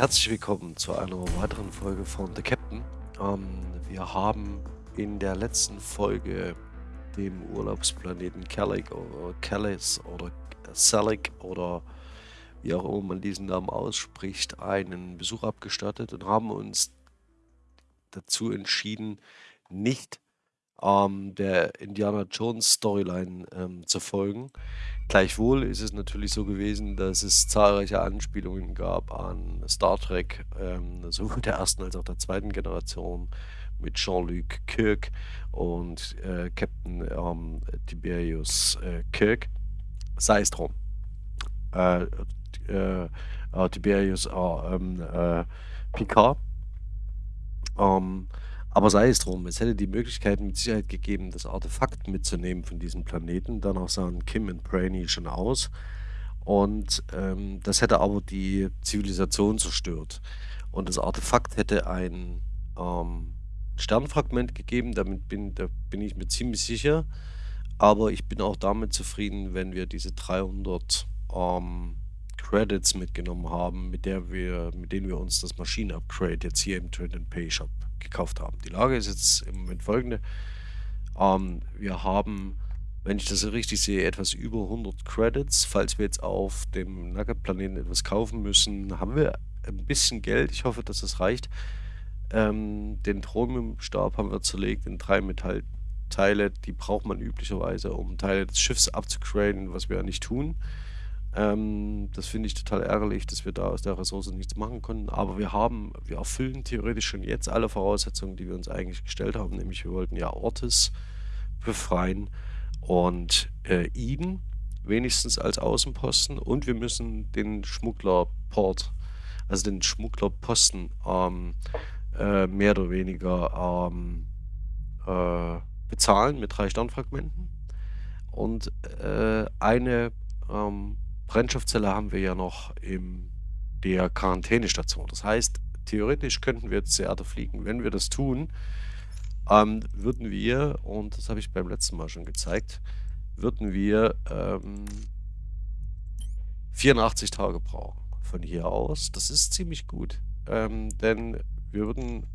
Herzlich willkommen zu einer weiteren Folge von The Captain. Ähm, wir haben in der letzten Folge dem Urlaubsplaneten Kellig oder Kellis oder Selig oder wie auch immer man diesen Namen ausspricht, einen Besuch abgestattet und haben uns dazu entschieden, nicht ähm, der Indiana Jones Storyline ähm, zu folgen. Gleichwohl ist es natürlich so gewesen, dass es zahlreiche Anspielungen gab an Star Trek, ähm, sowohl der ersten als auch der zweiten Generation mit Jean-Luc Kirk und äh, Captain ähm, Tiberius äh, Kirk. Sei es drum. Äh, äh, äh Tiberius äh, ähm, äh, Picard. Ähm, aber sei es drum, es hätte die Möglichkeit mit Sicherheit gegeben, das Artefakt mitzunehmen von diesem Planeten. Danach sahen Kim und Brainy schon aus. Und ähm, das hätte aber die Zivilisation zerstört. Und das Artefakt hätte ein ähm, Sternfragment gegeben, damit bin, da bin ich mir ziemlich sicher. Aber ich bin auch damit zufrieden, wenn wir diese 300 ähm, Credits mitgenommen haben, mit, der wir, mit denen wir uns das Maschinen-Upgrade jetzt hier im Trade and Pay Shop gekauft haben. Die Lage ist jetzt im Moment folgende. Ähm, wir haben, wenn ich das richtig sehe, etwas über 100 Credits. Falls wir jetzt auf dem Nugget-Planeten etwas kaufen müssen, haben wir ein bisschen Geld. Ich hoffe, dass das reicht. Ähm, den Thromiumstab haben wir zerlegt in drei Metallteile. Die braucht man üblicherweise, um Teile des Schiffs abzugraden, was wir ja nicht tun. Ähm, das finde ich total ärgerlich, dass wir da aus der Ressource nichts machen konnten. Aber wir haben, wir erfüllen theoretisch schon jetzt alle Voraussetzungen, die wir uns eigentlich gestellt haben. Nämlich wir wollten ja Ortes befreien und äh, Eden wenigstens als Außenposten und wir müssen den Schmugglerport, also den Schmugglerposten ähm, äh, mehr oder weniger ähm, äh, bezahlen mit drei Sternfragmenten und äh, eine ähm, Brennstoffzelle haben wir ja noch in der Quarantänestation. Das heißt, theoretisch könnten wir jetzt zur Erde fliegen. Wenn wir das tun, ähm, würden wir, und das habe ich beim letzten Mal schon gezeigt, würden wir ähm, 84 Tage brauchen von hier aus. Das ist ziemlich gut, ähm, denn wir würden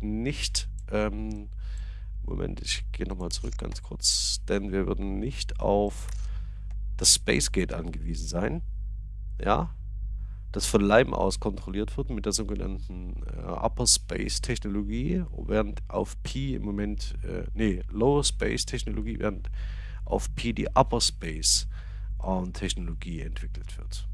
nicht, ähm, Moment, ich gehe nochmal zurück ganz kurz, denn wir würden nicht auf das Spacegate angewiesen sein. Ja, das von Leim aus kontrolliert wird mit der sogenannten äh, Upper Space Technologie, während auf Pi im Moment, äh, nee, Lower Space Technologie, während auf Pi die Upper Space äh, Technologie entwickelt wird.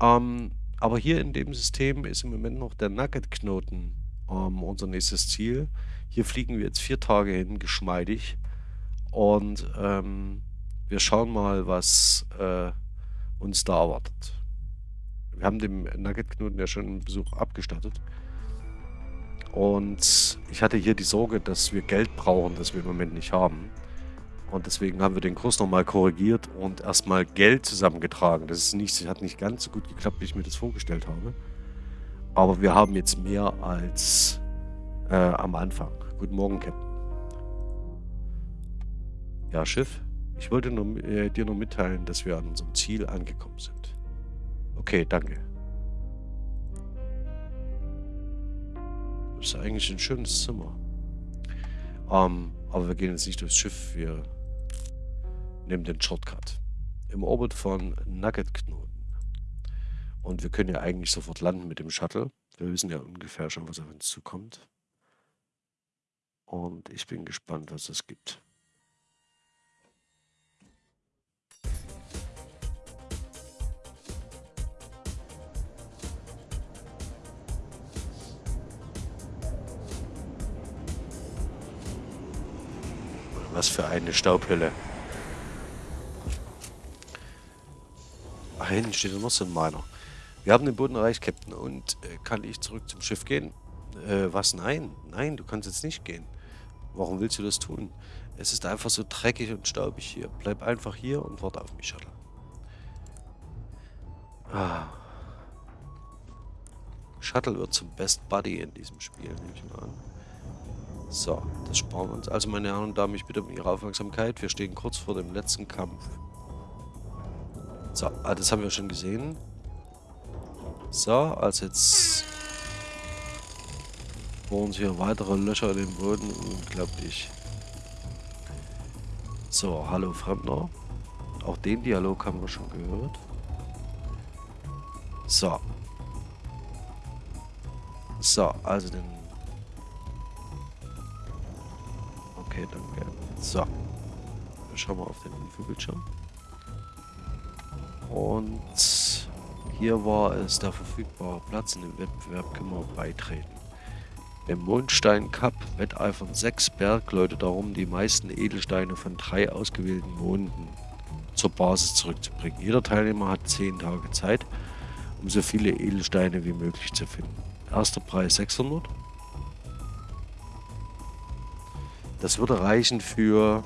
Ähm, aber hier in dem System ist im Moment noch der Nugget-Knoten ähm, unser nächstes Ziel. Hier fliegen wir jetzt vier Tage hin, geschmeidig. Und ähm, wir schauen mal, was äh, uns da erwartet. Wir haben dem Nugget-Knoten ja schon einen Besuch abgestattet. Und ich hatte hier die Sorge, dass wir Geld brauchen, das wir im Moment nicht haben. Und deswegen haben wir den Kurs nochmal korrigiert und erstmal Geld zusammengetragen. Das ist nicht, hat nicht ganz so gut geklappt, wie ich mir das vorgestellt habe. Aber wir haben jetzt mehr als äh, am Anfang. Guten Morgen, Captain. Ja, Schiff? Ich wollte nur, äh, dir nur mitteilen, dass wir an unserem Ziel angekommen sind. Okay, danke. Das ist eigentlich ein schönes Zimmer. Ähm, aber wir gehen jetzt nicht durchs Schiff, wir nehmen den Shortcut. Im Orbit von Nugget-Knoten. Und wir können ja eigentlich sofort landen mit dem Shuttle. Wir wissen ja ungefähr schon, was auf uns zukommt. Und ich bin gespannt, was es gibt. Für eine Staubhülle. Ach, hinten steht noch so ein Miner. Wir haben den Boden erreicht, Captain. Und äh, kann ich zurück zum Schiff gehen? Äh, was? Nein. Nein, du kannst jetzt nicht gehen. Warum willst du das tun? Es ist einfach so dreckig und staubig hier. Bleib einfach hier und warte auf mich, Shuttle. Ah. Shuttle wird zum Best Buddy in diesem Spiel, nehme ich mal an. So, das sparen wir uns. Also, meine Herren und Damen, ich bitte um Ihre Aufmerksamkeit. Wir stehen kurz vor dem letzten Kampf. So, ah, das haben wir schon gesehen. So, also jetzt bohren sie hier weitere Löcher in den Boden. Unglaublich. So, hallo Fremder. Auch den Dialog haben wir schon gehört. So. So, also den... Okay, danke. So. Wir schauen mal auf den Infobildschirm. Und hier war es der verfügbare Platz in dem Wettbewerb können wir beitreten. Im Mondstein Cup wetteifern sechs Bergleute darum, die meisten Edelsteine von drei ausgewählten Monden zur Basis zurückzubringen. Jeder Teilnehmer hat zehn Tage Zeit, um so viele Edelsteine wie möglich zu finden. Erster Preis 600. Das würde reichen für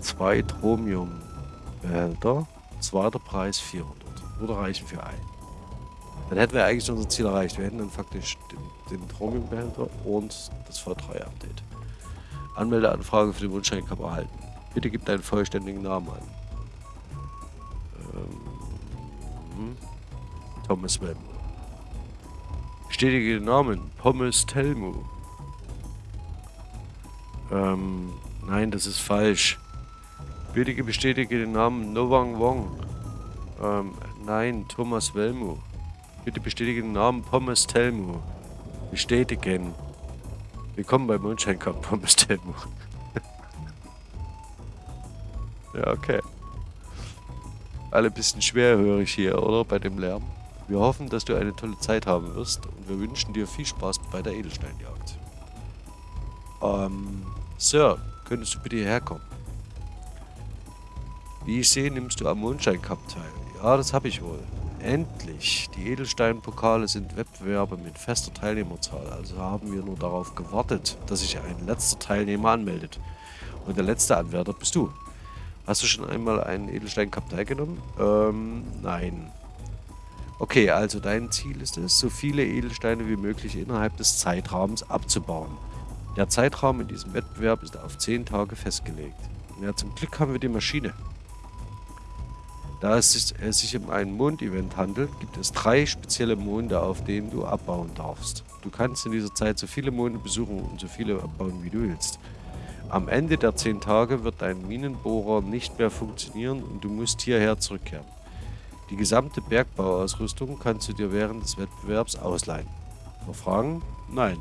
zwei Tromium-Behälter. Zweiter Preis 400. Würde reichen für einen. Dann hätten wir eigentlich unser Ziel erreicht. Wir hätten dann faktisch den, den Tromium-Behälter und das V3-Update. Anmeldeanfrage für den Wunschschein Cup erhalten. Bitte gib deinen vollständigen Namen an. Ähm, hm. Thomas Webb. Bestätige den Namen. Pommes Telmu. Ähm, nein, das ist falsch. Bitte bestätige den Namen Novang Wong. Ähm, nein, Thomas Welmu. Bitte bestätige den Namen Pommes Telmu. Bestätigen. Willkommen bei Mondschein Cup, Pommes Telmu. ja, okay. Alle bisschen schwerhörig hier, oder? Bei dem Lärm. Wir hoffen, dass du eine tolle Zeit haben wirst und wir wünschen dir viel Spaß bei der Edelsteinjagd. Ähm, Sir, könntest du bitte hierher kommen? Wie ich sehe, nimmst du am Mondschein Cup teil. Ja, das habe ich wohl. Endlich! Die Edelsteinpokale sind Wettbewerbe mit fester Teilnehmerzahl, also haben wir nur darauf gewartet, dass sich ein letzter Teilnehmer anmeldet. Und der letzte Anwärter bist du. Hast du schon einmal einen Edelstein Cup teilgenommen? Ähm, nein. Okay, also dein Ziel ist es, so viele Edelsteine wie möglich innerhalb des Zeitraums abzubauen. Der Zeitraum in diesem Wettbewerb ist auf 10 Tage festgelegt. Ja, zum Glück haben wir die Maschine. Da es sich um ein Mond-Event handelt, gibt es drei spezielle Monde, auf denen du abbauen darfst. Du kannst in dieser Zeit so viele Monde besuchen und so viele abbauen, wie du willst. Am Ende der 10 Tage wird dein Minenbohrer nicht mehr funktionieren und du musst hierher zurückkehren. Die gesamte Bergbauausrüstung kannst du dir während des Wettbewerbs ausleihen. Noch Fragen? Nein.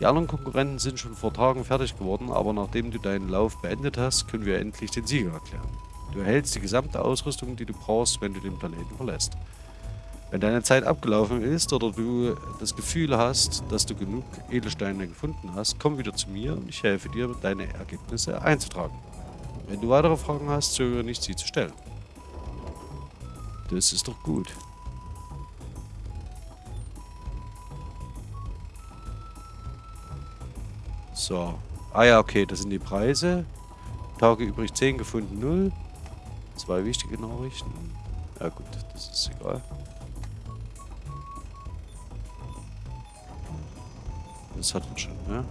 Die anderen Konkurrenten sind schon vor Tagen fertig geworden, aber nachdem du deinen Lauf beendet hast, können wir endlich den Sieger erklären. Du erhältst die gesamte Ausrüstung, die du brauchst, wenn du den Planeten verlässt. Wenn deine Zeit abgelaufen ist oder du das Gefühl hast, dass du genug Edelsteine gefunden hast, komm wieder zu mir und ich helfe dir, deine Ergebnisse einzutragen. Wenn du weitere Fragen hast, zögere nicht, sie zu stellen. Das ist doch gut. So. Ah ja, okay, das sind die Preise. Tage übrig 10, gefunden 0. Zwei wichtige Nachrichten. Ja gut, das ist egal. Das hat man schon, ne?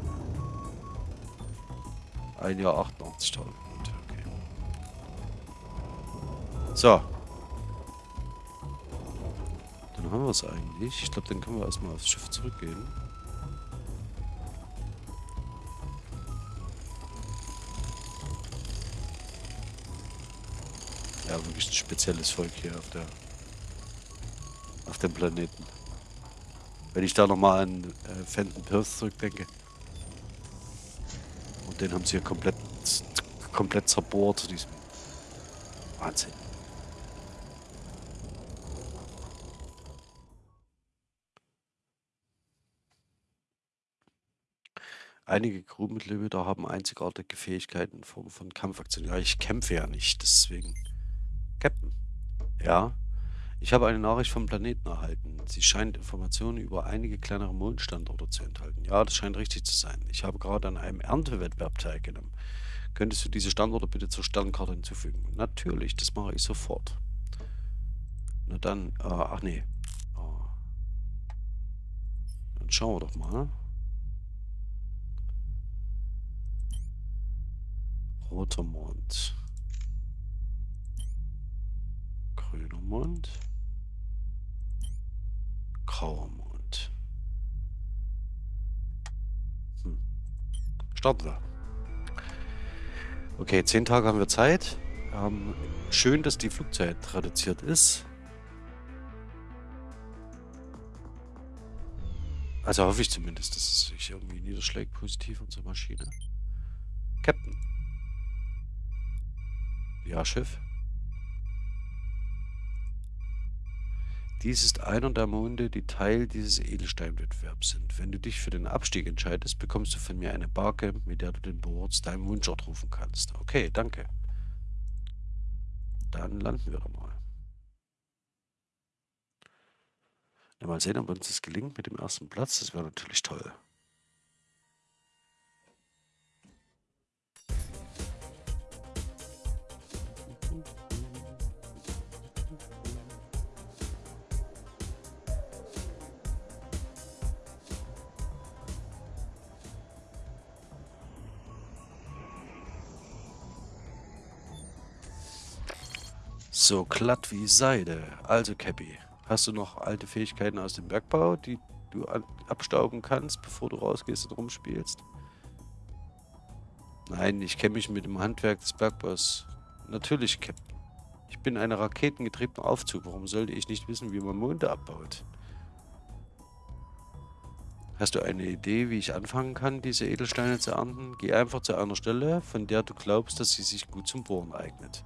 Ein Jahr 88.000. Okay. So, dann haben wir es eigentlich. Ich glaube, dann können wir erstmal aufs Schiff zurückgehen. Wirklich ein spezielles Volk hier auf der auf dem Planeten. Wenn ich da nochmal an äh, Fenton Pierce zurückdenke. Und den haben sie hier komplett komplett zerbohrt, diesem Wahnsinn. Einige Crewmitglieder haben einzigartige Fähigkeiten in Form von Kampfaktionen. Ja, ich kämpfe ja nicht, deswegen. Ja. Ich habe eine Nachricht vom Planeten erhalten. Sie scheint Informationen über einige kleinere Mondstandorte zu enthalten. Ja, das scheint richtig zu sein. Ich habe gerade an einem Erntewettbewerb teilgenommen. Könntest du diese Standorte bitte zur Sternkarte hinzufügen? Natürlich, das mache ich sofort. Na dann, äh, ach nee. Oh. Dann schauen wir doch mal. Roter Mond. Grüner Mond. grauer Mond. Hm. Starten wir. Okay, zehn Tage haben wir Zeit. Ähm, schön, dass die Flugzeit reduziert ist. Also hoffe ich zumindest, dass es sich irgendwie niederschlägt positiv unsere Maschine. Captain. Ja, Schiff. Dies ist einer der Monde, die Teil dieses Edelsteinwettbewerbs sind. Wenn du dich für den Abstieg entscheidest, bekommst du von mir eine Barke, mit der du den Board deinem Wunschort rufen kannst. Okay, danke. Dann landen wir doch mal. Mal sehen, ob uns das gelingt mit dem ersten Platz. Das wäre natürlich toll. So glatt wie Seide. Also, Cappy, hast du noch alte Fähigkeiten aus dem Bergbau, die du abstauben kannst, bevor du rausgehst und rumspielst? Nein, ich kenne mich mit dem Handwerk des Bergbaus. Natürlich, Captain. Ich bin ein raketengetriebener Aufzug. Warum sollte ich nicht wissen, wie man Monde abbaut? Hast du eine Idee, wie ich anfangen kann, diese Edelsteine zu ernten? Geh einfach zu einer Stelle, von der du glaubst, dass sie sich gut zum Bohren eignet.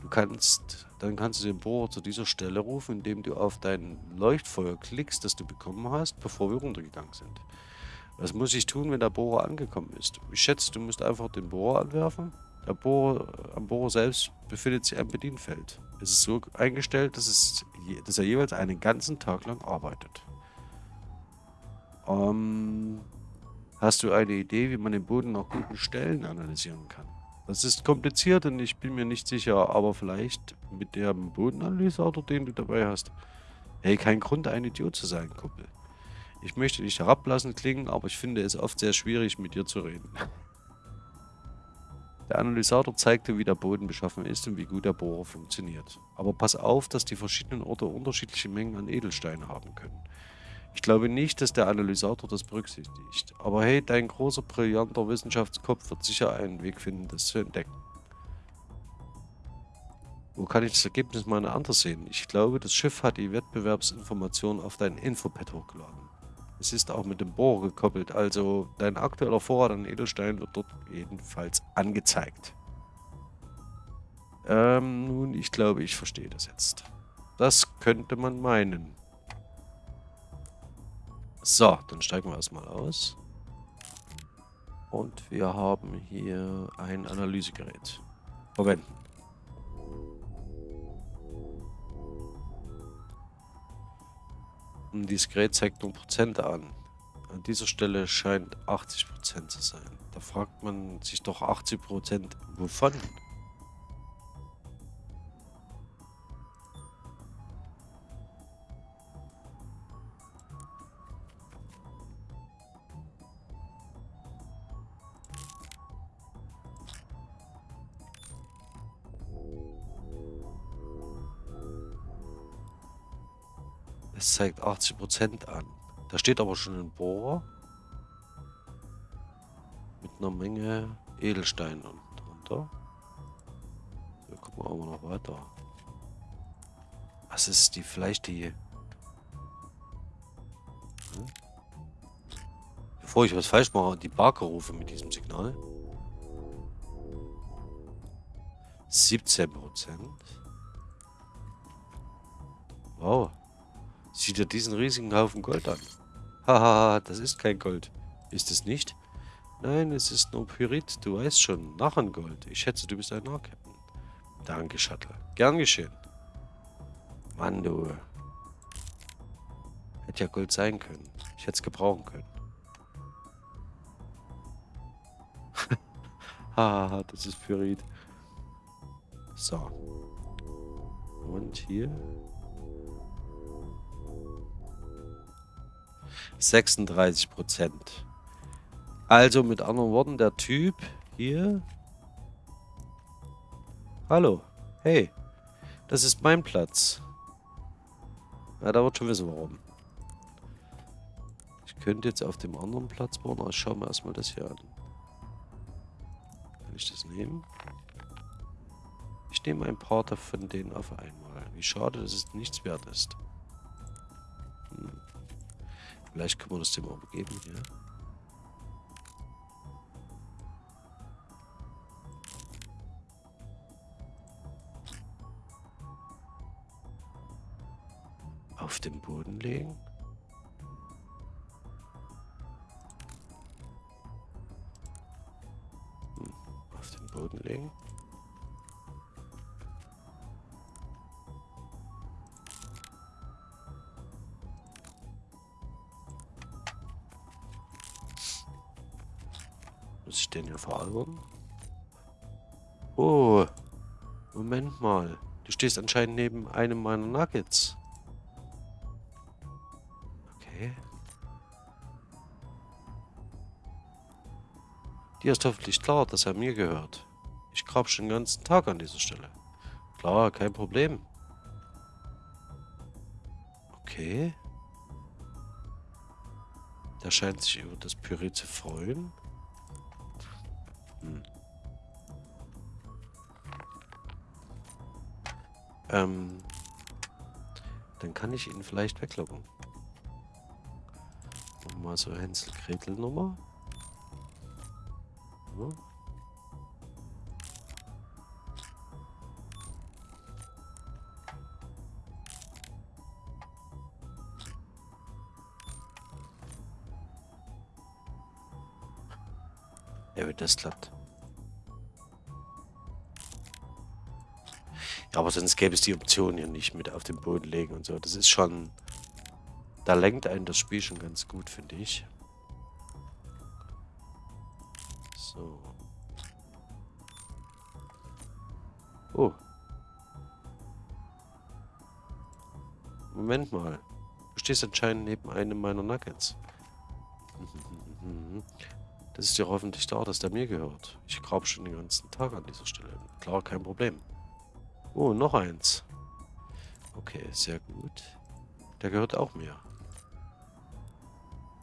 Du kannst, dann kannst du den Bohrer zu dieser Stelle rufen, indem du auf dein Leuchtfeuer klickst, das du bekommen hast, bevor wir runtergegangen sind. Was muss ich tun, wenn der Bohrer angekommen ist? Ich schätze, du musst einfach den Bohrer anwerfen. Der Bohrer, am Bohrer selbst befindet sich ein Bedienfeld. Es ist so eingestellt, dass, es, dass er jeweils einen ganzen Tag lang arbeitet. Ähm, hast du eine Idee, wie man den Boden nach guten Stellen analysieren kann? Das ist kompliziert und ich bin mir nicht sicher, aber vielleicht mit dem Bodenanalysator, den du dabei hast. Hey, kein Grund, ein Idiot zu sein, Kumpel. Ich möchte dich herablassen klingen, aber ich finde es oft sehr schwierig, mit dir zu reden. Der Analysator zeigte, wie der Boden beschaffen ist und wie gut der Bohrer funktioniert. Aber pass auf, dass die verschiedenen Orte unterschiedliche Mengen an Edelsteinen haben können. Ich glaube nicht, dass der Analysator das berücksichtigt. Aber hey, dein großer, brillanter Wissenschaftskopf wird sicher einen Weg finden, das zu entdecken. Wo kann ich das Ergebnis meiner anders sehen? Ich glaube, das Schiff hat die Wettbewerbsinformationen auf dein Infopad hochgeladen. Es ist auch mit dem Bohrer gekoppelt, also dein aktueller Vorrat an Edelstein wird dort jedenfalls angezeigt. Ähm, nun, ich glaube, ich verstehe das jetzt. Das könnte man meinen. So, dann steigen wir erstmal aus. Und wir haben hier ein Analysegerät. Verwenden. Und dieses Gerät zeigt nur Prozente an. An dieser Stelle scheint 80% zu sein. Da fragt man sich doch 80% wovon? Es zeigt 80% an. Da steht aber schon ein Bohrer. Mit einer Menge Edelsteinen drunter. So, gucken wir aber noch weiter. Was ist die, vielleicht die... Hm? Bevor ich was falsch mache, die Barke rufe mit diesem Signal. 17% Wow. Sieh dir diesen riesigen Haufen Gold an. Hahaha, das ist kein Gold. Ist es nicht? Nein, es ist nur Pyrit, du weißt schon. Narrengold. Ich schätze, du bist ein Narrkapitän. Danke, Shuttle. Gern geschehen. Mann, du. Hätte ja Gold sein können. Ich hätte es gebrauchen können. Haha, das ist Pyrit. So. Und hier 36 Prozent. Also mit anderen Worten, der Typ hier... Hallo, hey, das ist mein Platz. Ja, da wird schon wissen, warum. Ich könnte jetzt auf dem anderen Platz bauen, aber schauen wir erstmal das hier an. Kann ich das nehmen? Ich nehme ein paar von denen auf einmal. Wie schade, dass es nichts wert ist. Vielleicht können wir das dem auch geben hier. Auf den Boden legen. Hier veralbern? Oh. Moment mal. Du stehst anscheinend neben einem meiner Nuggets. Okay. Dir ist hoffentlich klar, dass er mir gehört. Ich grab schon den ganzen Tag an dieser Stelle. Klar, kein Problem. Okay. Der scheint sich über das Püree zu freuen. Hm. Ähm, dann kann ich ihn vielleicht weglocken. Mal so Hänsel-Gretel-Nummer. Ja. Ja, wenn das klappt. Aber sonst gäbe es die Option hier nicht mit auf den Boden legen und so. Das ist schon... Da lenkt einen das Spiel schon ganz gut, finde ich. So. Oh. Moment mal. Du stehst anscheinend neben einem meiner Nuggets. Das ist ja hoffentlich da, dass der mir gehört. Ich grab schon den ganzen Tag an dieser Stelle. Klar, kein Problem. Oh, noch eins. Okay, sehr gut. Der gehört auch mir.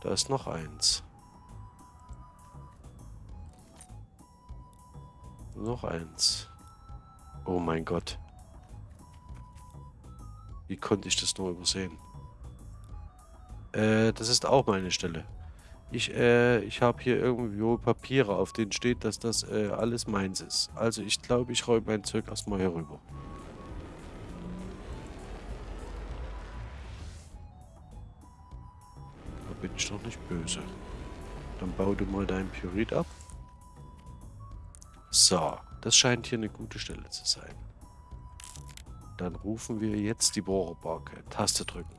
Da ist noch eins. Noch eins. Oh mein Gott. Wie konnte ich das nur übersehen? Äh, das ist auch meine Stelle. Ich, äh, ich habe hier irgendwo Papiere, auf denen steht, dass das äh, alles meins ist. Also ich glaube, ich räume mein Zeug erstmal hier rüber. Da bin ich doch nicht böse. Dann bau du mal deinen Pyrit ab. So, das scheint hier eine gute Stelle zu sein. Dann rufen wir jetzt die Bohrerbarke. Taste drücken.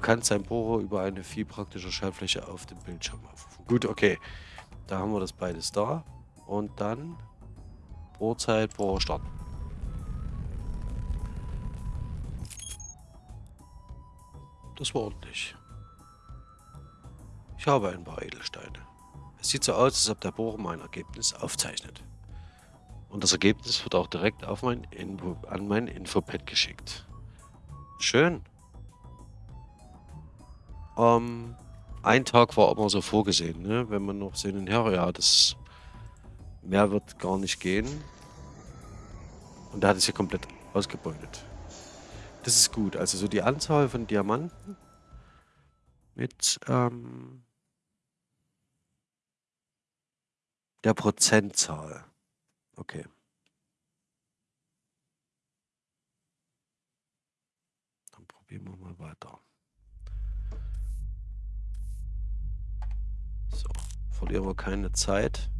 Du kannst dein Bohrer über eine viel praktische Schaltfläche auf dem Bildschirm aufrufen. Gut, okay. Da haben wir das beides da. Und dann Bohrzeit, Bohrer starten. Das war ordentlich. Ich habe ein paar Edelsteine. Es sieht so aus, als ob der Bohrer mein Ergebnis aufzeichnet. Und das Ergebnis wird auch direkt auf mein Info, an mein Infopad geschickt. Schön. Ähm, ein Tag war immer so vorgesehen, ne? wenn man noch sehen, ja, ja, das mehr wird gar nicht gehen. Und da hat es ja komplett ausgebeutet. Das ist gut. Also so die Anzahl von Diamanten mit ähm, der Prozentzahl. Okay. Dann probieren wir mal weiter. So, verlieren wir keine Zeit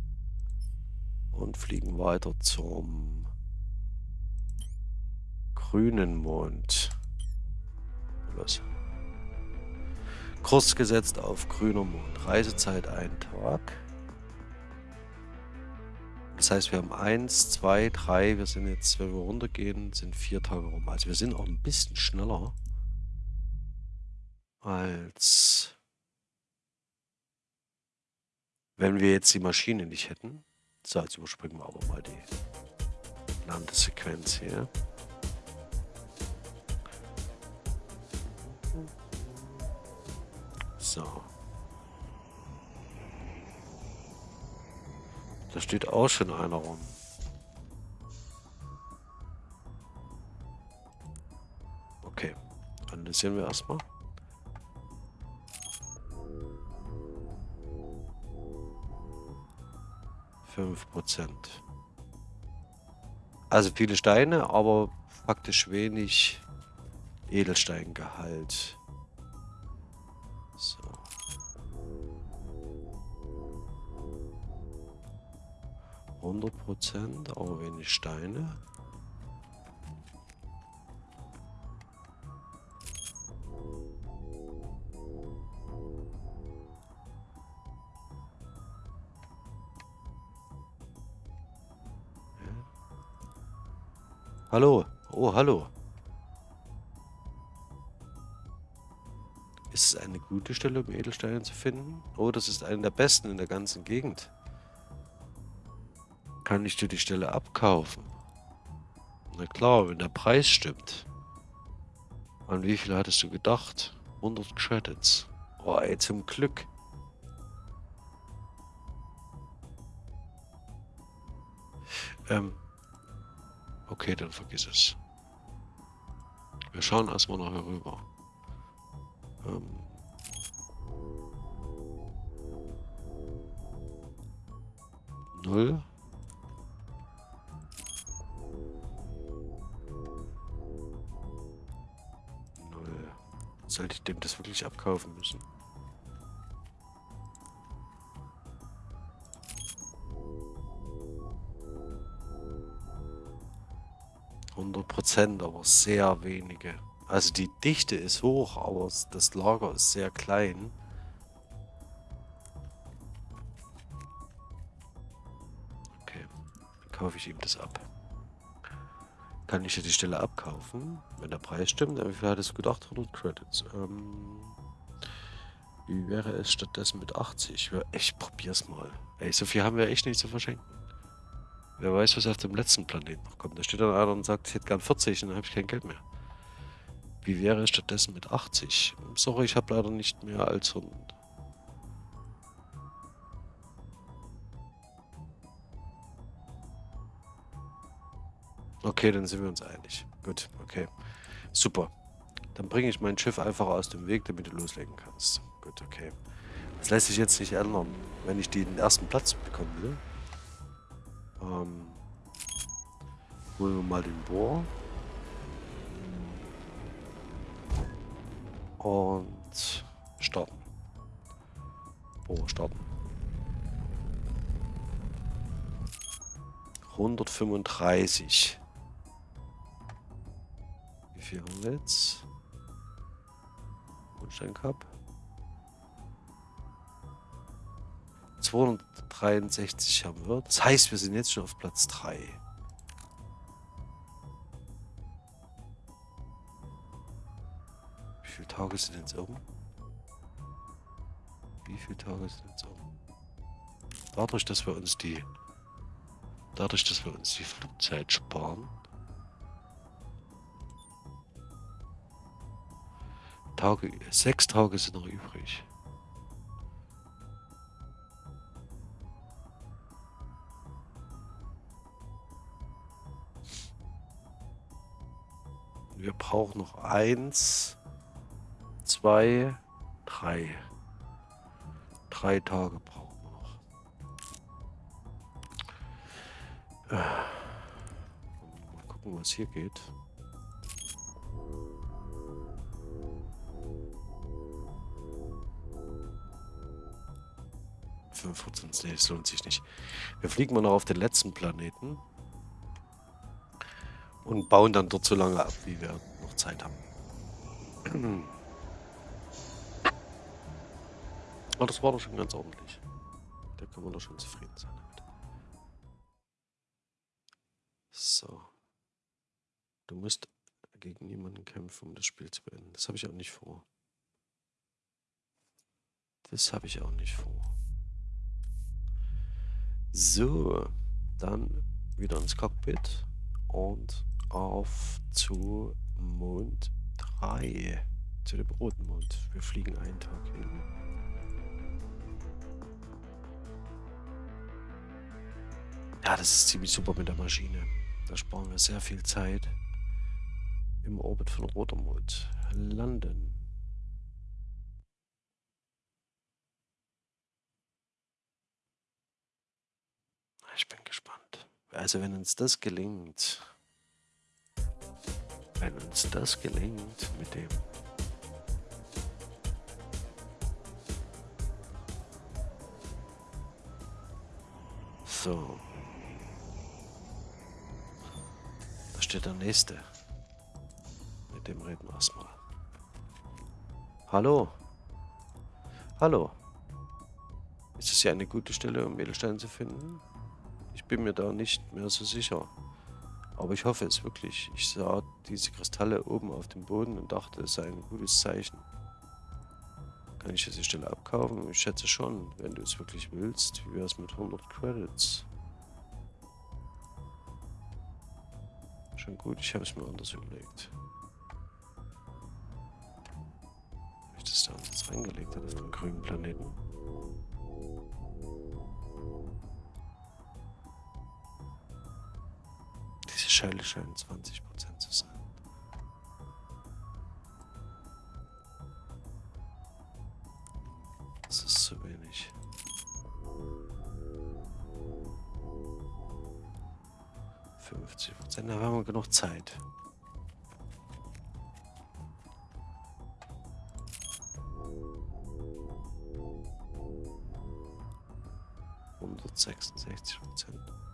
und fliegen weiter zum grünen Mond. Los. Kurs gesetzt auf grüner Mond. Reisezeit ein Tag. Das heißt, wir haben eins, zwei, drei. Wir sind jetzt, wenn wir runtergehen, sind vier Tage rum. Also wir sind auch ein bisschen schneller als wenn wir jetzt die Maschine nicht hätten. So, jetzt überspringen wir aber mal die Landesequenz hier. So. Da steht auch schon einer rum. Okay. Analysieren wir erstmal. Fünf Prozent. Also viele Steine, aber faktisch wenig Edelsteingehalt. So. Hundert Prozent, aber wenig Steine. Hallo. Oh, hallo. Ist es eine gute Stelle, um Edelsteine zu finden? Oh, das ist eine der besten in der ganzen Gegend. Kann ich dir die Stelle abkaufen? Na klar, wenn der Preis stimmt. An wie viel hattest du gedacht? 100 Credits. Oh, ey, zum Glück. Ähm, Okay, dann vergiss es. Wir schauen erstmal nachher rüber. Ähm Null. Null. Sollte ich dem das wirklich abkaufen müssen? Prozent, aber sehr wenige. Also die Dichte ist hoch, aber das Lager ist sehr klein. Okay, dann kaufe ich ihm das ab. Kann ich ja die Stelle abkaufen, wenn der Preis stimmt. Wie viel hat es gedacht? 100 Credits. Ähm, wie wäre es stattdessen mit 80? Ich probier's mal. Ey, so viel haben wir echt nicht zu verschenken. Wer weiß, was auf dem letzten Planeten noch kommt. Da steht dann einer und sagt, ich hätte gern 40 und dann habe ich kein Geld mehr. Wie wäre es stattdessen mit 80? Sorry, ich habe leider nicht mehr als 100. Okay, dann sind wir uns einig. Gut, okay. Super. Dann bringe ich mein Schiff einfach aus dem Weg, damit du loslegen kannst. Gut, okay. Das lässt sich jetzt nicht ändern, wenn ich den ersten Platz bekommen will. Ähm, holen wir mal den Bohr. Und starten. Bohr starten. 135. Wie viel haben wir jetzt? Grundstein Cup. 263 haben wir. Das heißt, wir sind jetzt schon auf Platz 3. Wie viele Tage sind jetzt um? Wie viele Tage sind jetzt um? Dadurch, dass wir uns die dadurch, dass wir uns die Flugzeit sparen, Tage, sechs Tage sind noch übrig. Wir brauchen noch eins, zwei, drei. Drei Tage brauchen wir noch. Äh, mal gucken, was hier geht. Fünf Prozent, nee, das lohnt sich nicht. Wir fliegen mal noch auf den letzten Planeten und bauen dann dort so lange ab, wie wir noch Zeit haben. Aber das war doch schon ganz ordentlich. Da können wir doch schon zufrieden sein damit. So. Du musst gegen niemanden kämpfen, um das Spiel zu beenden. Das habe ich auch nicht vor. Das habe ich auch nicht vor. So, dann wieder ins Cockpit und auf zu Mond 3. zu dem roten Mond. Wir fliegen einen Tag hin. Ja, das ist ziemlich super mit der Maschine. Da sparen wir sehr viel Zeit im Orbit von Rotermond. Landen. Ich bin gespannt. Also wenn uns das gelingt, wenn uns das gelingt mit dem So. Da steht der nächste. Mit dem reden wir erstmal. Hallo. Hallo. Ist das hier eine gute Stelle, um Edelsteine zu finden? Ich bin mir da nicht mehr so sicher. Aber ich hoffe es wirklich. Ich sah diese Kristalle oben auf dem Boden und dachte, es sei ein gutes Zeichen. Kann ich diese Stelle abkaufen? Ich schätze schon, wenn du es wirklich willst. Wie wäre es mit 100 Credits? Schon gut, ich habe es mir anders überlegt. Habe ich das da jetzt reingelegt hat auf dem grünen Planeten? Diese Scheile scheinen 20% zu sein. Das ist zu wenig. Prozent, da haben wir genug Zeit. Prozent.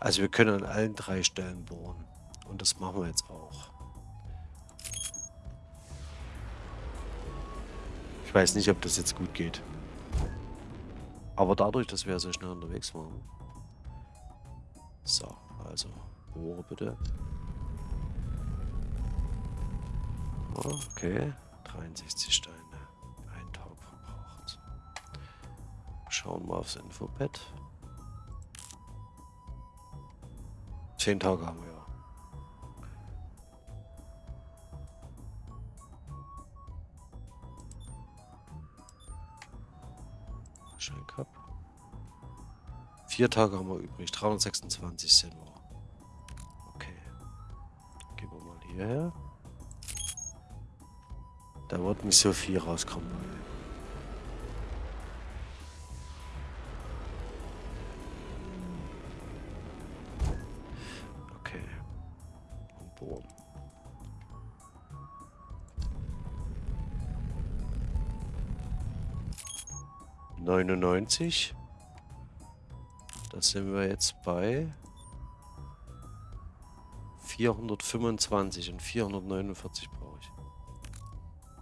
Also wir können an allen drei Stellen bohren. Und das machen wir jetzt auch. Ich weiß nicht, ob das jetzt gut geht. Aber dadurch, dass wir so schnell unterwegs waren. So, also, bohre bitte. Okay, 63 Steine. Ein Tag verbraucht. Schauen wir aufs Infopad. Zehn Tage haben wir ja. Scheincup. Vier Tage haben wir übrig. 326 sind wir. Okay. Gehen wir mal hierher. Da wird nicht so viel rauskommen. Bohren. Neunundneunzig. Da sind wir jetzt bei 425 und 449 brauche ich.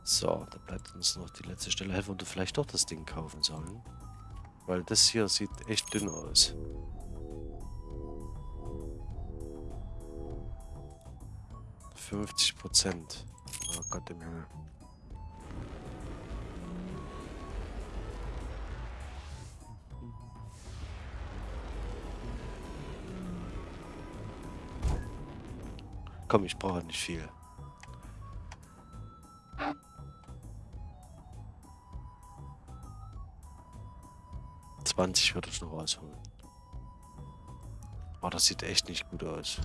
So, da bleibt uns noch die letzte Stelle. Hätten wir vielleicht doch das Ding kaufen sollen. Weil das hier sieht echt dünn aus. Fünfzig Prozent. Oh Gott im Himmel. Komm, ich brauche nicht viel. Zwanzig würde ich noch rausholen. Oh, das sieht echt nicht gut aus.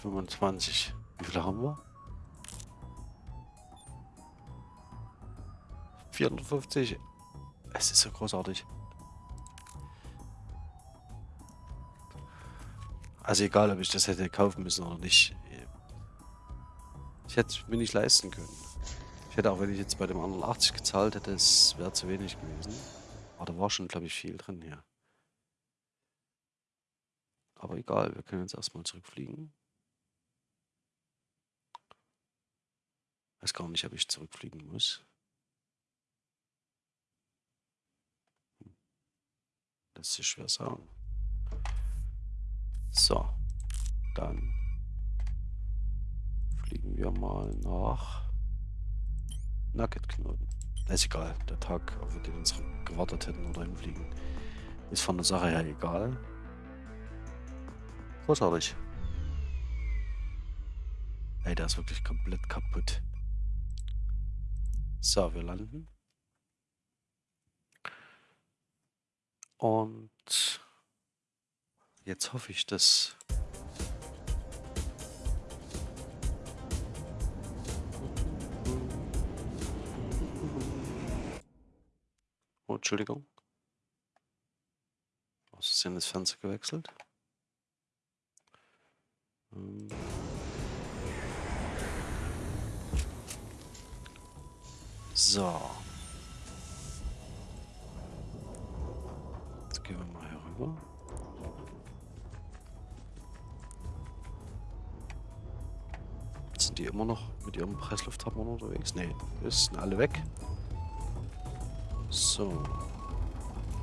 25. Wie viele haben wir? 450. Es ist so großartig. Also egal, ob ich das hätte kaufen müssen oder nicht. Ich hätte es mir nicht leisten können. Ich hätte auch, wenn ich jetzt bei dem anderen 80 gezahlt hätte, es wäre zu wenig gewesen. Aber da war schon, glaube ich, viel drin hier. Aber egal, wir können jetzt erstmal zurückfliegen. Weiß gar nicht, ob ich zurückfliegen muss. Lässt sich schwer sagen. So, dann fliegen wir mal nach Nugget-Knoten. Ist egal. Der Tag, auf den wir uns gewartet hätten oder hinfliegen, ist von der Sache her egal. Großartig. Ey, der ist wirklich komplett kaputt. So, wir landen. Und jetzt hoffe ich, dass Oh, Entschuldigung. Ist denn das Fenster gewechselt? Ähm. So. Jetzt gehen wir mal hier rüber. Sind die immer noch mit ihrem Presslufthammer unterwegs? Das sind alle weg. So.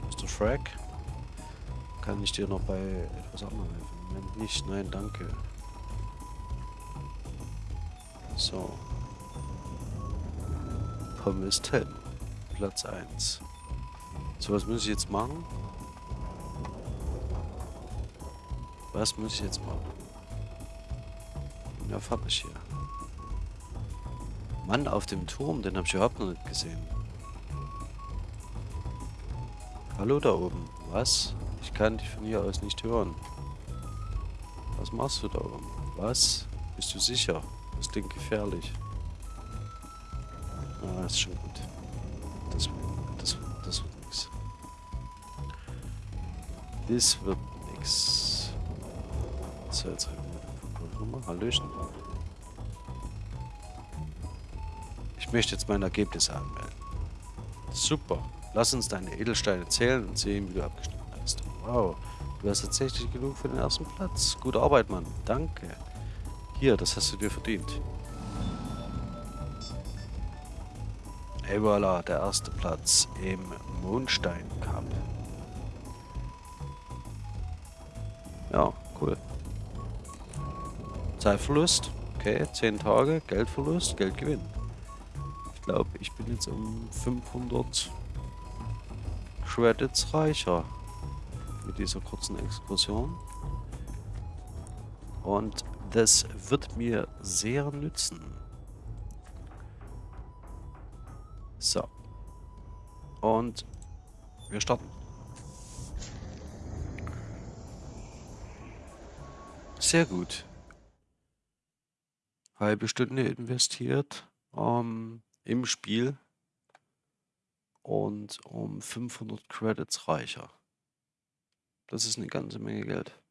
Mr. Frag. Kann ich dir noch bei etwas anderem helfen? Moment nicht. Nein, danke. So. Pommes 10. Platz 1. So, was muss ich jetzt machen? Was muss ich jetzt machen? Ja, fertig hier. Mann auf dem Turm, den habe ich überhaupt noch nicht gesehen. Hallo da oben. Was? Ich kann dich von hier aus nicht hören. Was machst du da oben? Was? Bist du sicher? Das klingt gefährlich. Ah, ist schon gut. Das, das, das wird nix. Das wird nix. So, jetzt nochmal. Hallöchen. Ich möchte jetzt mein Ergebnis anmelden. Super. Lass uns deine Edelsteine zählen und sehen, wie du abgeschnitten hast. Wow, du hast tatsächlich genug für den ersten Platz. Gute Arbeit, Mann. Danke. Hier, das hast du dir verdient. Et voilà, der erste Platz im Mondstein Cup. Ja, cool. Zeitverlust. Okay, 10 Tage, Geldverlust, Geldgewinn. Ich glaube, ich bin jetzt um 500 Credits reicher mit dieser kurzen Exkursion. Und das wird mir sehr nützen. So. Und wir starten. Sehr gut. Halbe Stunde investiert ähm, im Spiel und um 500 Credits reicher. Das ist eine ganze Menge Geld.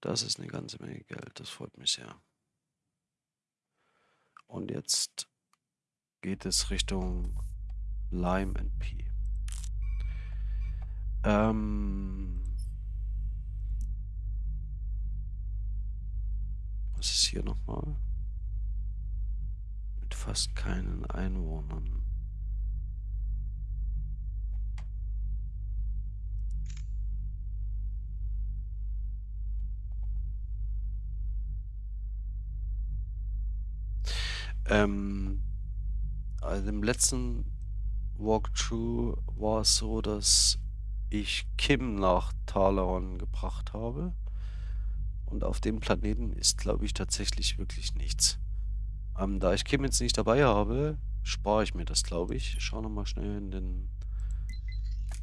Das ist eine ganze Menge Geld. Das freut mich sehr. Und jetzt geht es Richtung Lime and P. Ähm was ist hier nochmal? Mit fast keinen Einwohnern. Ähm, also im letzten Walkthrough war es so, dass ich Kim nach Talaron gebracht habe. Und auf dem Planeten ist, glaube ich, tatsächlich wirklich nichts. Ähm, da ich Kim jetzt nicht dabei habe, spare ich mir das, glaube ich. Schau nochmal schnell in den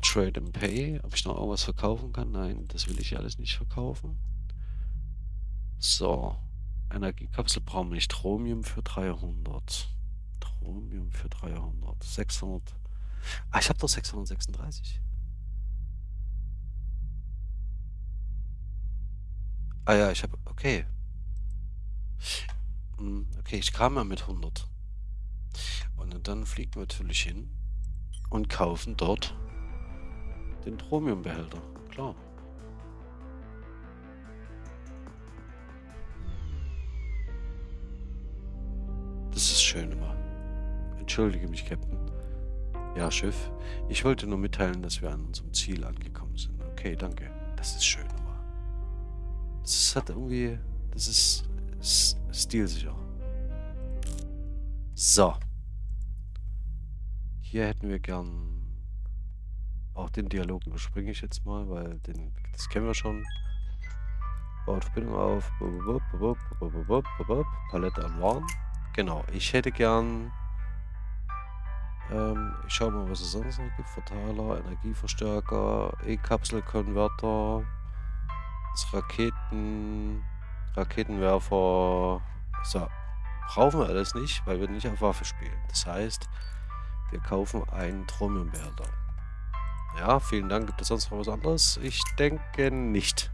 Trade and Pay, ob ich noch irgendwas verkaufen kann. Nein, das will ich alles nicht verkaufen. So. Energiekapsel brauchen wir nicht. Chromium für 300. Chromium für 300. 600. Ah, ich habe doch 636. Ah ja, ich habe... Okay. Hm, okay, ich kam mal mit 100. Und dann fliegen wir natürlich hin und kaufen dort den Chromiumbehälter. Klar. Das ist schön immer. Entschuldige mich, Captain. Ja, Schiff. Ich wollte nur mitteilen, dass wir an unserem Ziel angekommen sind. Okay, danke. Das ist schön immer. Das hat irgendwie... Das ist, stilsicher. So. Hier hätten wir gern... Auch den Dialog überspringe ich jetzt mal, weil den, das kennen wir schon. Baut Verbindung auf. Palette an Waren. Genau, ich hätte gern... Ähm, ich schau mal, was es sonst noch gibt. Verteiler, Energieverstärker, E-Kapselkonverter, Raketen, Raketenwerfer. So, brauchen wir alles nicht, weil wir nicht auf Waffe spielen. Das heißt, wir kaufen einen Trommelbehälter. Ja, vielen Dank. Gibt es sonst noch was anderes? Ich denke nicht.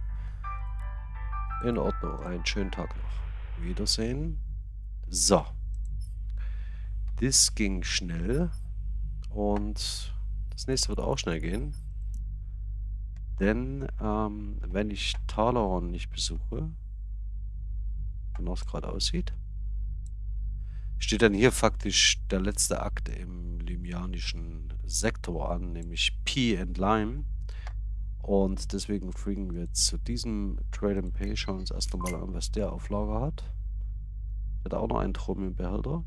In Ordnung. Einen schönen Tag noch. Wiedersehen. So. Das ging schnell. Und das nächste wird auch schnell gehen. Denn ähm, wenn ich Talaron nicht besuche, genau es gerade aussieht, steht dann hier faktisch der letzte Akt im limianischen Sektor an, nämlich P and Lime. Und deswegen fliegen wir zu diesem Trade and Pay. Schauen uns erst einmal an, was der auf Lager hat. Der hat auch noch einen Chromiumbehälter.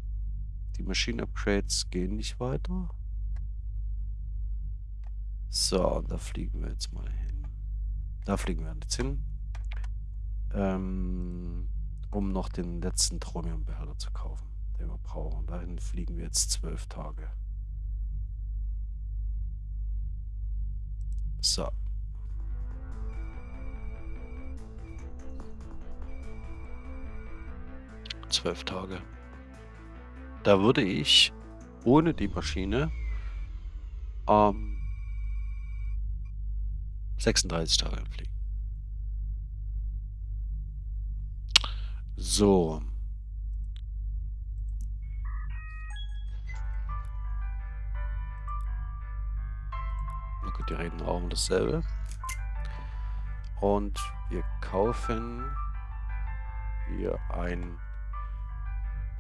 Die Maschinen-Upgrades gehen nicht weiter. So, da fliegen wir jetzt mal hin. Da fliegen wir jetzt hin. Ähm, um noch den letzten Chromiumbehälter zu kaufen, den wir brauchen. Dahin fliegen wir jetzt zwölf Tage. So. Zwölf Tage. Da würde ich ohne die Maschine ähm, 36 Tage fliegen. So. Okay, die reden auch um dasselbe. Und wir kaufen hier ein,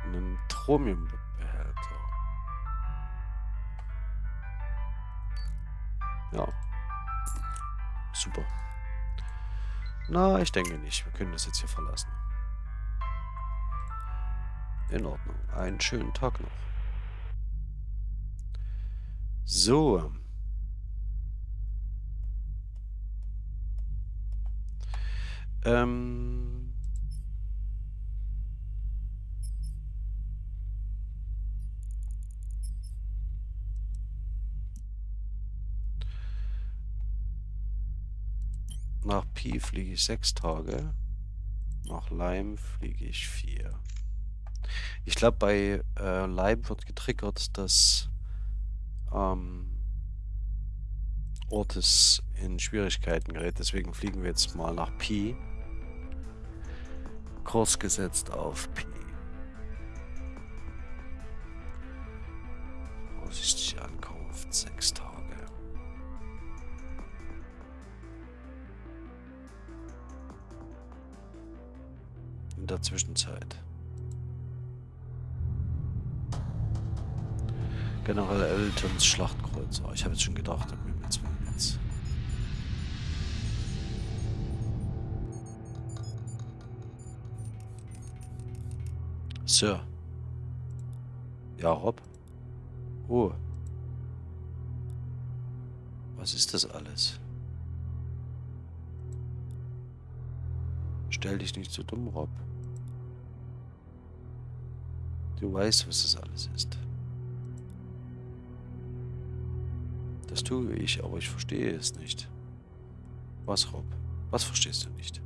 einen Tromiumbehälter. Ja. Super. Na, ich denke nicht. Wir können das jetzt hier verlassen. In Ordnung. Einen schönen Tag noch. So. Ähm... Nach Pi fliege ich sechs Tage. Nach Leim fliege ich vier. Ich glaube, bei äh, Leim wird getriggert, dass ähm, Ortes in Schwierigkeiten gerät. Deswegen fliegen wir jetzt mal nach Pi. Kurs gesetzt auf Pi. Zwischenzeit. General Eltons Schlachtkreuzer. Ich habe jetzt schon gedacht, ob wir jetzt jetzt. Sir. Ja, Rob. Oh. Was ist das alles? Stell dich nicht so dumm, Rob. Du weißt, was das alles ist. Das tue ich, aber ich verstehe es nicht. Was, Rob? Was verstehst du nicht?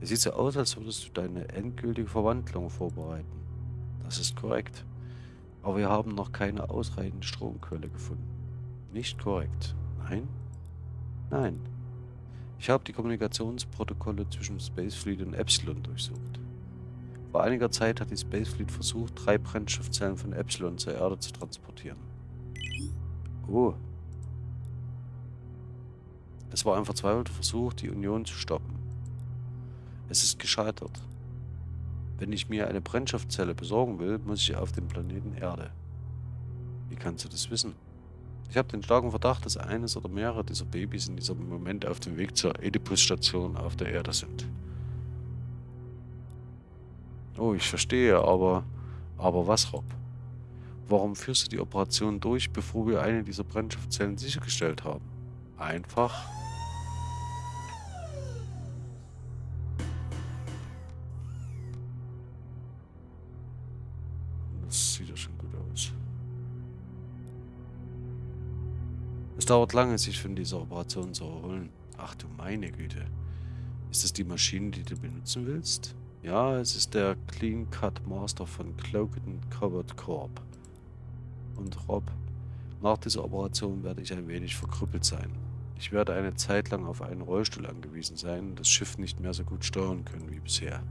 Es sieht so aus, als würdest du deine endgültige Verwandlung vorbereiten. Das ist korrekt. Aber wir haben noch keine ausreichende Stromquelle gefunden. Nicht korrekt. Nein? Nein. Ich habe die Kommunikationsprotokolle zwischen Spacefleet und Epsilon durchsucht. Vor einiger Zeit hat die Spacefleet versucht, drei Brennstoffzellen von Epsilon zur Erde zu transportieren. Oh, es war ein verzweifelter Versuch, die Union zu stoppen. Es ist gescheitert. Wenn ich mir eine Brennstoffzelle besorgen will, muss ich auf den Planeten Erde. Wie kannst du das wissen? Ich habe den starken Verdacht, dass eines oder mehrere dieser Babys in diesem Moment auf dem Weg zur Oedipus-Station auf der Erde sind. Oh, ich verstehe, aber... Aber was, Rob? Warum führst du die Operation durch, bevor wir eine dieser Brennstoffzellen sichergestellt haben? Einfach. Das sieht ja schon gut aus. Es dauert lange, sich von dieser Operation zu erholen. Ach du meine Güte. Ist das die Maschine, die du benutzen willst? Ja, es ist der Clean Cut Master von Cloaked Covered Corp. Und Rob, nach dieser Operation werde ich ein wenig verkrüppelt sein. Ich werde eine Zeit lang auf einen Rollstuhl angewiesen sein und das Schiff nicht mehr so gut steuern können wie bisher.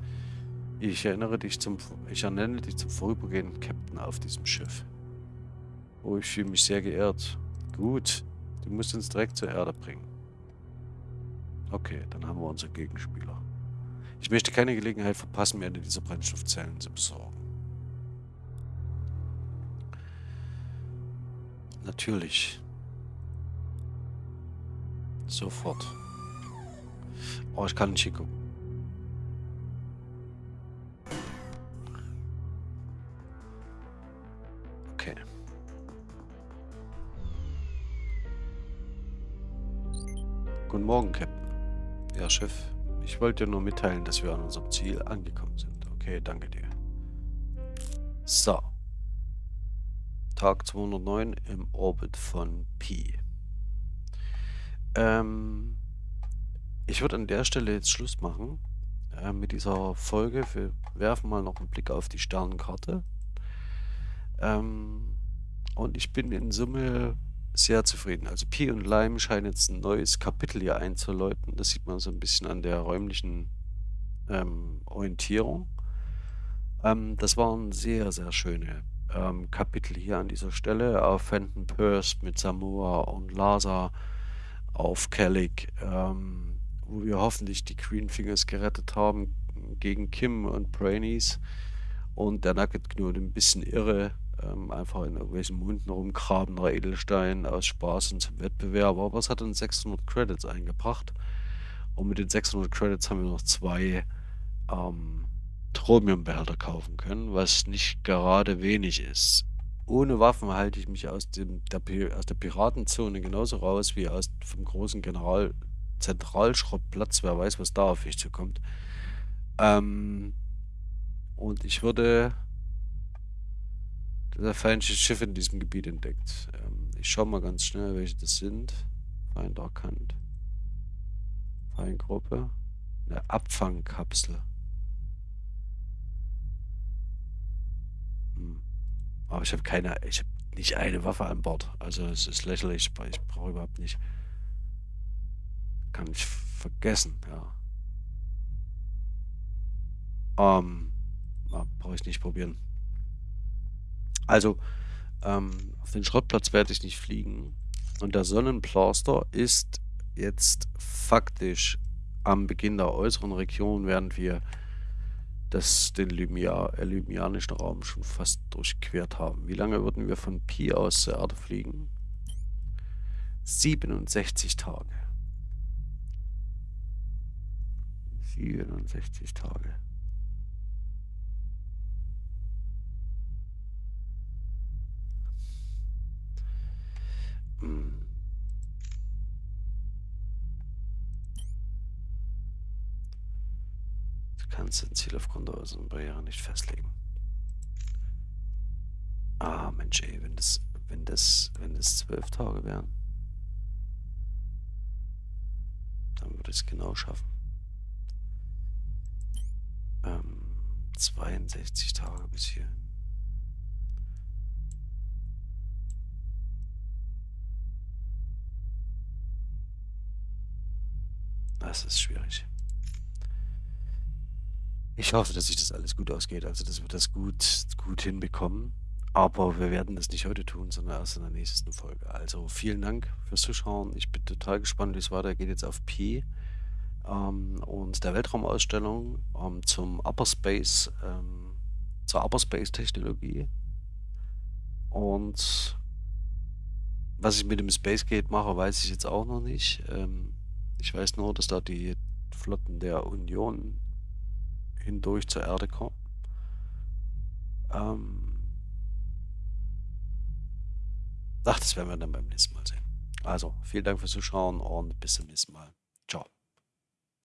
Ich erinnere dich zum, ich ernenne dich zum vorübergehenden Captain auf diesem Schiff. Oh, ich fühle mich sehr geehrt. Gut, du musst uns direkt zur Erde bringen. Okay, dann haben wir unseren Gegenspieler. Ich möchte keine Gelegenheit verpassen, mir eine dieser Brennstoffzellen zu besorgen. Natürlich. Sofort. Oh, ich kann nicht hingucken. Okay. Guten Morgen, Captain. Ja, Chef. Ich wollte dir nur mitteilen, dass wir an unserem Ziel angekommen sind. Okay, danke dir. So. Tag 209 im Orbit von Pi. Ähm, ich würde an der Stelle jetzt Schluss machen äh, mit dieser Folge. Wir werfen mal noch einen Blick auf die Sternenkarte. Ähm, und ich bin in Summe sehr zufrieden. Also Pi und Lime scheinen jetzt ein neues Kapitel hier einzuläuten. Das sieht man so ein bisschen an der räumlichen ähm, Orientierung. Ähm, das waren sehr, sehr schöne ähm, Kapitel hier an dieser Stelle. Auf Fenton Purse mit Samoa und Lasa, auf Kellic, ähm, wo wir hoffentlich die Green Fingers gerettet haben gegen Kim und Brainies. Und der Nugget Knut ein bisschen irre, ähm, einfach in irgendwelchen Munden rumgrabender Edelstein aus Spaß und zum Wettbewerb. Aber es hat uns 600 Credits eingebracht. Und mit den 600 Credits haben wir noch zwei ähm, Chromiumbehälter kaufen können, was nicht gerade wenig ist. Ohne Waffen halte ich mich aus, dem, der, aus der Piratenzone genauso raus wie aus vom großen General Zentralschrottplatz. Wer weiß, was da auf mich zukommt. Ähm, und ich würde das feindliche Schiff in diesem Gebiet entdeckt. Ähm, ich schaue mal ganz schnell, welche das sind. Feind erkannt. Feindgruppe. Eine Abfangkapsel. Hm. Aber ich habe keine, ich habe nicht eine Waffe an Bord. Also es ist lächerlich, ich brauche überhaupt nicht. Kann ich vergessen, ja. Ähm, brauche ich nicht probieren. Also, ähm, auf den Schrottplatz werde ich nicht fliegen. Und der Sonnenplaster ist jetzt faktisch am Beginn der äußeren Region, während wir das, den Lymia, äh, lymianischen Raum schon fast durchquert haben. Wie lange würden wir von Pi aus zur Erde fliegen? 67 Tage. 67 Tage. Kannst dein Ziel aufgrund der äußeren Barriere nicht festlegen. Ah, Mensch, ey, wenn das, wenn das, wenn das zwölf Tage wären, dann würde ich es genau schaffen. Ähm, 62 Tage bis hierhin. Das ist schwierig. Ich hoffe, dass sich das alles gut ausgeht, also dass wir das gut, gut hinbekommen. Aber wir werden das nicht heute tun, sondern erst in der nächsten Folge. Also vielen Dank fürs Zuschauen. Ich bin total gespannt, wie es weitergeht jetzt auf Pi ähm, und der Weltraumausstellung ähm, zum Upper Space, ähm, zur Upper Space Technologie. Und was ich mit dem Space Gate mache, weiß ich jetzt auch noch nicht. Ähm, ich weiß nur, dass da die Flotten der Union hindurch zur Erde kommen. Ähm Ach, das werden wir dann beim nächsten Mal sehen. Also, vielen Dank fürs Zuschauen und bis zum nächsten Mal. Ciao.